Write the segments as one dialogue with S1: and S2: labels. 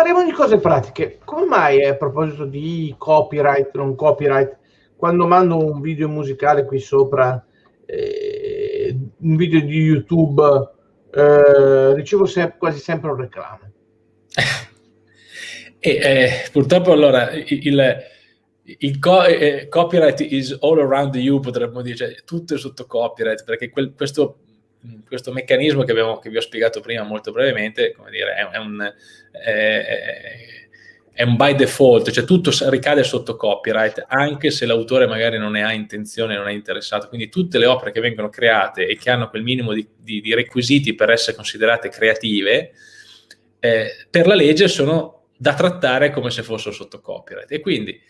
S1: parliamo di cose pratiche. Come mai a proposito di copyright, non copyright, quando mando un video musicale qui sopra, eh, un video di YouTube, eh, ricevo se quasi sempre un reclamo?
S2: e, eh, purtroppo allora il, il co eh, copyright is all around you, potremmo dire, cioè, tutto è sotto copyright, perché quel, questo questo meccanismo che, abbiamo, che, vi ho spiegato prima molto brevemente, come dire, è, è, un, è, è, un, by default, cioè tutto ricade sotto copyright, anche se l'autore magari non ne ha intenzione, non è interessato. Quindi tutte le opere che vengono create e che hanno quel minimo di, di, di requisiti per essere considerate creative, eh, per la legge sono da trattare come se fossero sotto copyright. E quindi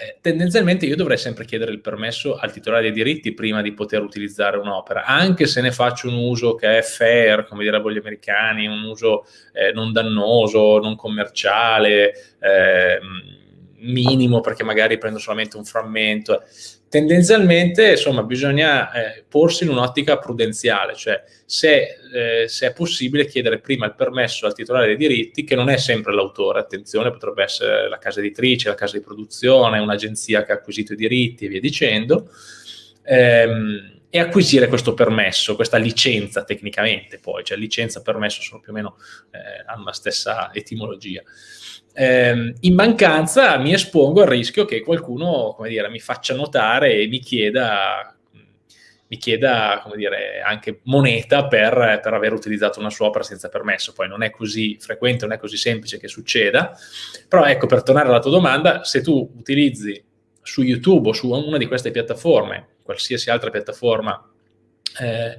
S2: eh, tendenzialmente io dovrei sempre chiedere il permesso al titolare dei diritti prima di poter utilizzare un'opera, anche se ne faccio un uso che è fair, come direbbero gli americani, un uso eh, non dannoso, non commerciale, eh, minimo perché magari prendo solamente un frammento. Tendenzialmente insomma bisogna eh, porsi in un'ottica prudenziale, cioè se, eh, se, è possibile chiedere prima il permesso al titolare dei diritti, che non è sempre l'autore, attenzione, potrebbe essere la casa editrice, la casa di produzione, un'agenzia che ha acquisito i diritti e via dicendo, ehm, e acquisire questo permesso, questa licenza tecnicamente poi, cioè licenza e permesso sono più o meno, eh, hanno la stessa etimologia eh, in mancanza mi espongo al rischio che qualcuno, dire, mi faccia notare e mi chieda, mi chieda dire, anche moneta per, per, aver utilizzato una sua opera senza permesso. Poi non è così frequente, non è così semplice che succeda, però ecco, per tornare alla tua domanda, se tu utilizzi su YouTube o su una di queste piattaforme, qualsiasi altra piattaforma, eh,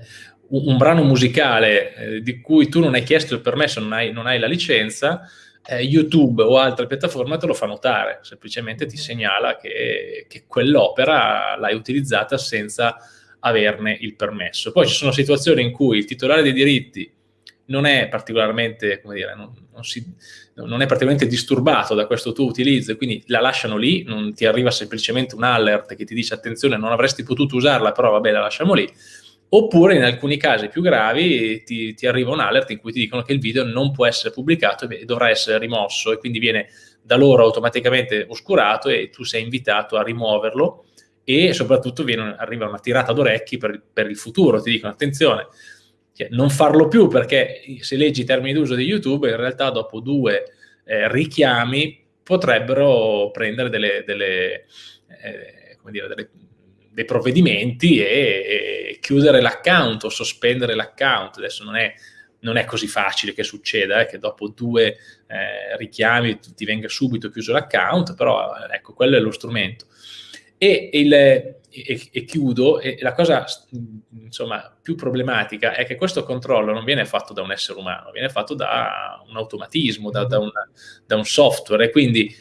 S2: un, brano musicale eh, di cui tu non hai chiesto il permesso, non hai, non hai la licenza, eh, YouTube o altre piattaforme te lo fa notare, semplicemente ti segnala che, che quell'opera l'hai utilizzata senza averne il permesso. Poi ci sono situazioni in cui il titolare dei diritti non è particolarmente, come dire, non, non, si, non, è particolarmente disturbato da questo tuo utilizzo, quindi la lasciano lì, non ti arriva semplicemente un alert che ti dice attenzione, non avresti potuto usarla, però vabbè, la lasciamo lì. Oppure in alcuni casi più gravi ti, ti, arriva un alert in cui ti dicono che il video non può essere pubblicato e dovrà essere rimosso e quindi viene da loro automaticamente oscurato e tu sei invitato a rimuoverlo e soprattutto viene, arriva una tirata d'orecchi per, per, il futuro, ti dicono attenzione, non farlo più perché se leggi i termini d'uso di YouTube in realtà dopo due eh, richiami potrebbero prendere delle, delle, eh, dire, delle dei provvedimenti e, e chiudere l'account o sospendere l'account. Adesso non è, non è, così facile che succeda, eh, che dopo due eh, richiami ti venga subito chiuso l'account, però ecco, quello è lo strumento. E, il, e, e chiudo, e la cosa insomma, più problematica è che questo controllo non viene fatto da un essere umano, viene fatto da un automatismo, da, da, una, da un software, e quindi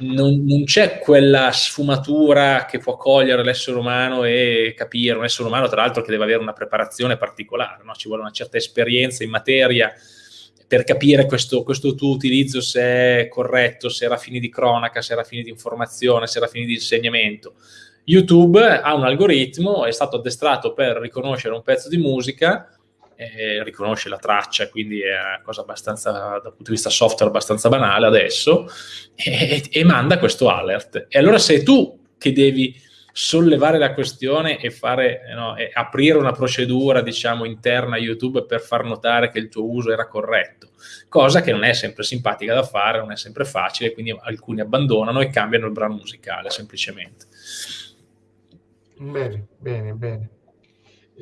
S2: non, non c'è quella sfumatura che può cogliere l'essere umano e capire, un essere umano tra l'altro che deve avere una preparazione particolare, no? ci vuole una certa esperienza in materia per capire questo, questo, tuo utilizzo se è corretto, se era fini di cronaca, se era fini di informazione, se era fini di insegnamento. YouTube ha un algoritmo, è stato addestrato per riconoscere un pezzo di musica eh, riconosce la traccia, quindi è una cosa abbastanza, dal punto di vista software, abbastanza banale adesso, e, e manda questo alert. E allora sei tu che devi sollevare la questione e, fare, no, e aprire una procedura, diciamo, interna a YouTube per far notare che il tuo uso era corretto, cosa che non è sempre simpatica da fare, non è sempre facile, quindi alcuni abbandonano e cambiano il brano musicale, semplicemente.
S1: Bene, bene, bene.